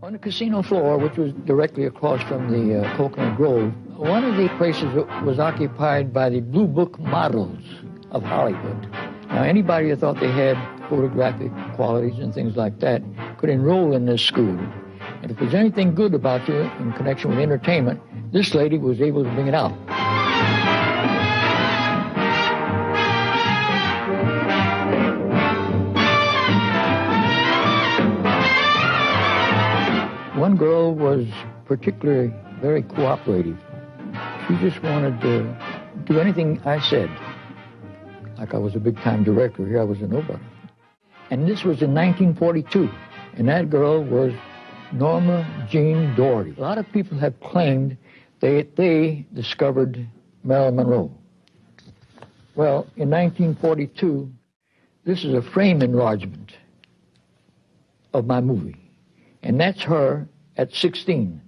On the casino floor, which was directly across from the uh, Coconut Grove, one of the places was occupied by the Blue Book models of Hollywood. Now, anybody that thought they had photographic qualities and things like that could enroll in this school. And if there's anything good about you in connection with entertainment, this lady was able to bring it out. One girl was particularly very cooperative. She just wanted to do anything I said. Like I was a big-time director, here I was a nobody. And this was in 1942, and that girl was Norma Jean Dougherty. A lot of people have claimed that they discovered Marilyn Monroe. Well, in 1942, this is a frame enlargement of my movie. And that's her at 16.